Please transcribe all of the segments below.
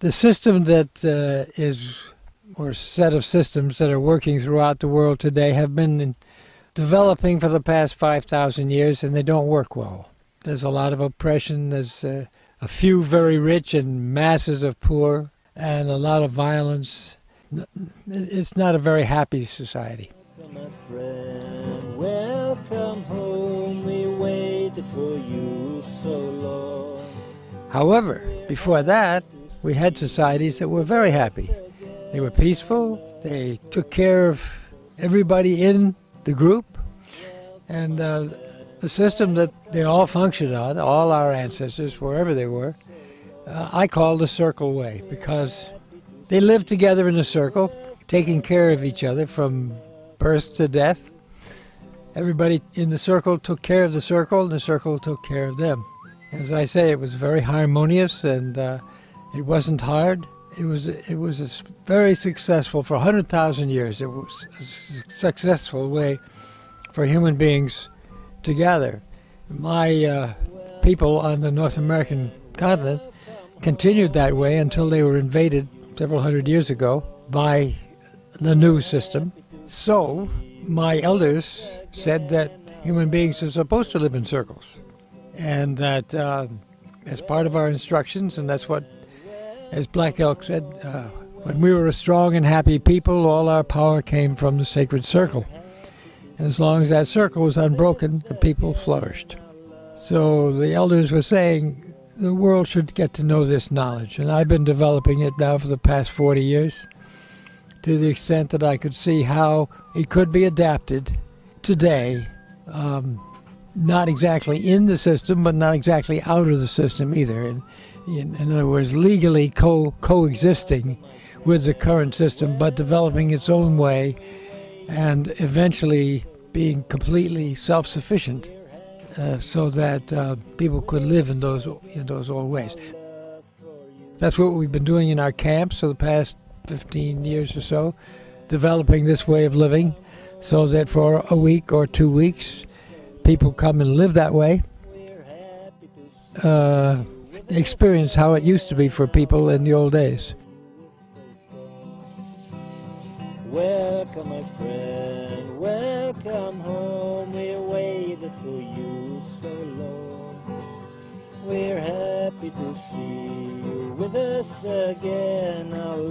the system that uh, is, or set of systems that are working throughout the world today have been developing for the past 5,000 years and they don't work well. There's a lot of oppression, there's uh, a few very rich and masses of poor, and a lot of violence. It's not a very happy society. My friend, welcome home. We waited for you so long. However, before that, we had societies that were very happy. They were peaceful, they took care of everybody in the group, and uh, the system that they all functioned on, all our ancestors, wherever they were, uh, I call the circle way because they lived together in a circle, taking care of each other from birth to death. Everybody in the circle took care of the circle, and the circle took care of them. As I say, it was very harmonious, and uh, it wasn't hard. It was it was very successful for hundred thousand years. It was a successful way for human beings to gather. My uh, people on the North American continent continued that way until they were invaded several hundred years ago by the new system. So, my elders said that human beings are supposed to live in circles. And that uh, as part of our instructions, and that's what, as Black Elk said, uh, when we were a strong and happy people, all our power came from the sacred circle. And as long as that circle was unbroken, the people flourished. So the elders were saying the world should get to know this knowledge. And I've been developing it now for the past 40 years to the extent that I could see how it could be adapted today. Um, not exactly in the system, but not exactly out of the system either. In, in, in other words, legally co coexisting with the current system, but developing its own way and eventually being completely self sufficient uh, so that uh, people could live in those in those old ways. That's what we've been doing in our camps for the past 15 years or so, developing this way of living, so that for a week or two weeks, people come and live that way, uh, experience how it used to be for people in the old days. Welcome, my friend. Welcome home. We waited for you so long. We're happy to see you with us again. Our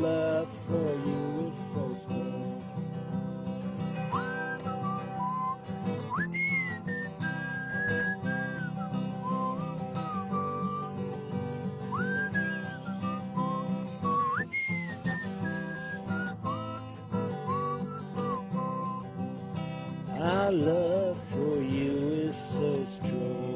Our love for you is so strong.